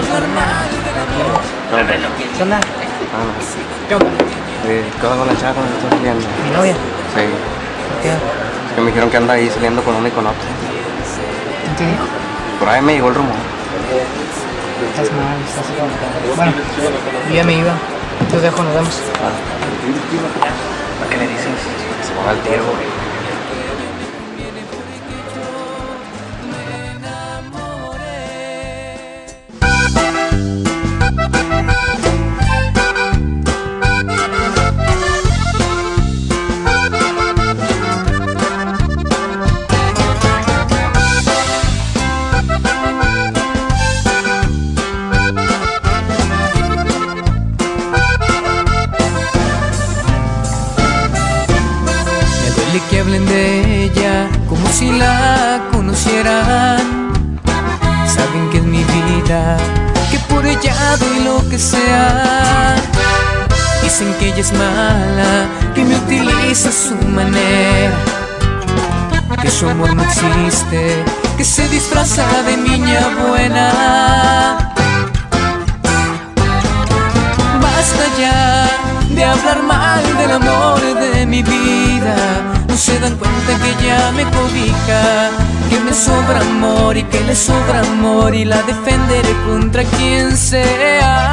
¿Qué onda? ¿Qué onda? ¿Qué onda con la chava con la que estoy saliendo? ¿Mi novia? Sí. ¿Qué? Es que me dijeron que anda ahí saliendo con una y con otra. ¿Quién te dijo? Por ahí me llegó el rumor. Estás mal, estás equivocado. Bueno, yo ya me iba. Te dejo, nos vemos. ¿Qué le dices? Que se ponga el tiro, güey. Duele que hablen de ella como si la conocieran. Saben que es mi vida, que por ella doy lo que sea. Dicen que ella es mala, que me utiliza su manera. Que su amor no existe, que se disfraza de niña buena. Me cobija, que me sobra amor y que le sobra amor y la defenderé contra quien sea.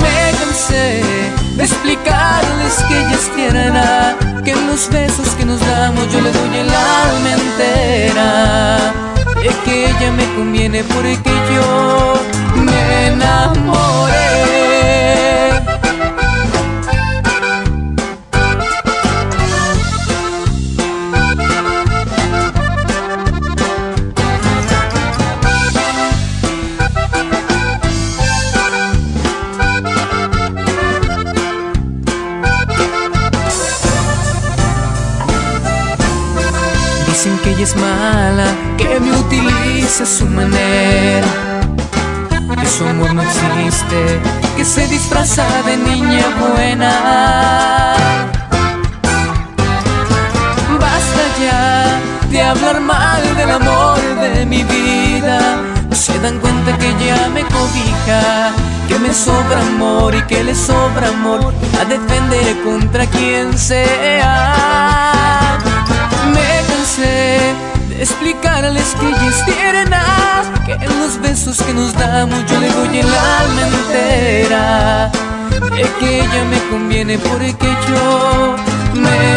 Me cansé de explicarles que ella es tierna, que en los besos que nos damos yo le doy el alma entera. Y que ella me conviene porque yo me enamoré. Dicen que ella es mala, que me utiliza a su manera. Que su amor no existe, que se disfraza de niña buena. Basta ya de hablar mal del amor de mi vida. No se dan cuenta que ya me cobija, que me sobra amor y que le sobra amor. A defender contra quien sea. Explicarles que ella es tierna, que en los besos que nos damos yo le doy el alma entera. De que ella me conviene porque yo me.